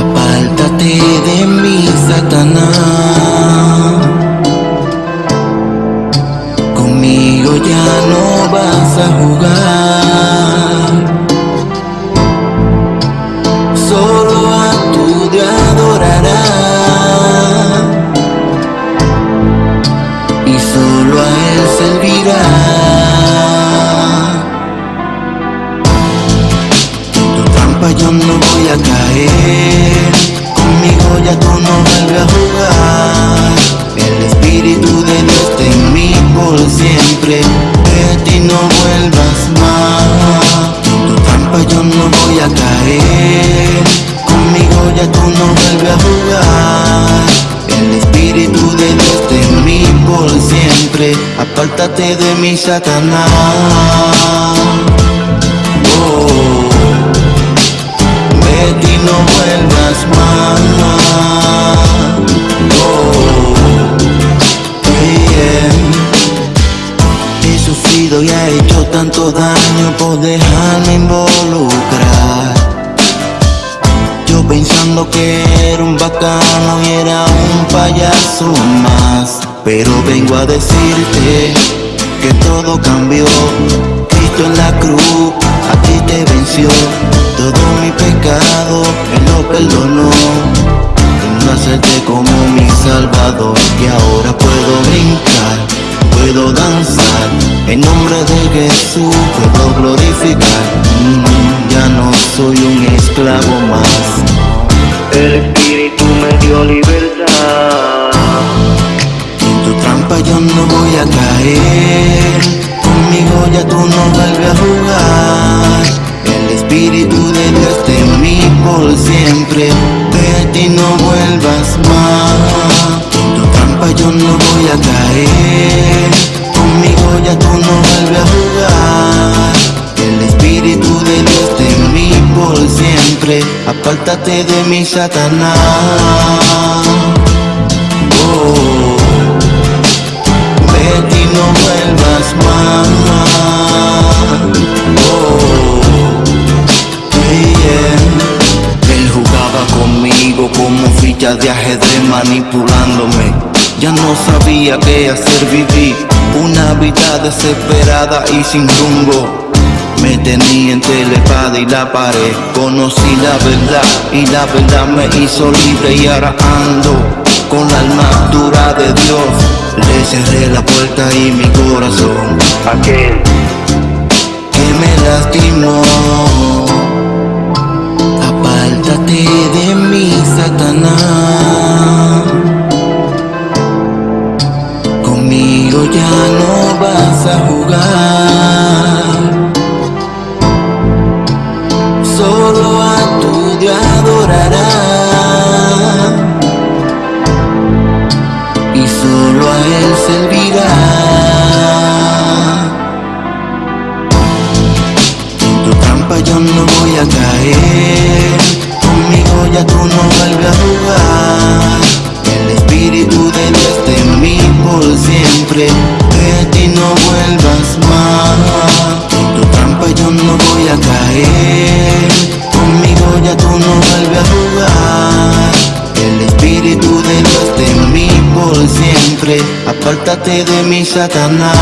Apártate de mí, Satanás. Conmigo ya no vas a jugar. Solo a tu Dios adorarás. Y solo a Él servirás. Yo no voy a caer. Conmigo ya tú no vuelves a jugar. El espíritu de Dios está en mí por siempre. De ti no vuelvas más. En tu trampa yo no voy a caer. Conmigo ya tú no vuelves a jugar. El espíritu de Dios está en mí por siempre. Apártate de mi Satanás daño por dejarme involucrar. Yo pensando que era un bacano y era un payaso más. Pero vengo a decirte que todo cambió. Cristo en la cruz a ti te venció. Todo mi pecado Él lo perdonó. En hacerte como mi salvador Y ahora puedo brincar, puedo danzar. En nombre de Jesús puedo glorificar. Mm, Ya no soy un esclavo más. El Espíritu me dio libertad. En tu trampa yo no voy a caer. Conmigo ya tú no vuelves a jugar. El Espíritu de Dios está en mí por siempre. De ti no vuelvas más. En tu trampa yo no voy a caer Apártate de mi Satanás Oh Betty, no vuelvas más. Oh, yeah. Él jugaba conmigo como ficha de ajedrez manipulándome. Ya no sabía qué hacer, viví una vida desesperada y sin rumbo. Me tenía entre la espada y la pared. Conocí la verdad y la verdad me hizo libre. Y ahora ando con la armadura de Dios. Le cerré la puerta y mi corazón. Aquel que me lastimó te adorará. Y solo a él servirá. En tu trampa yo no voy a caer. Conmigo ya tú no vuelves a Apártate de mi Satanás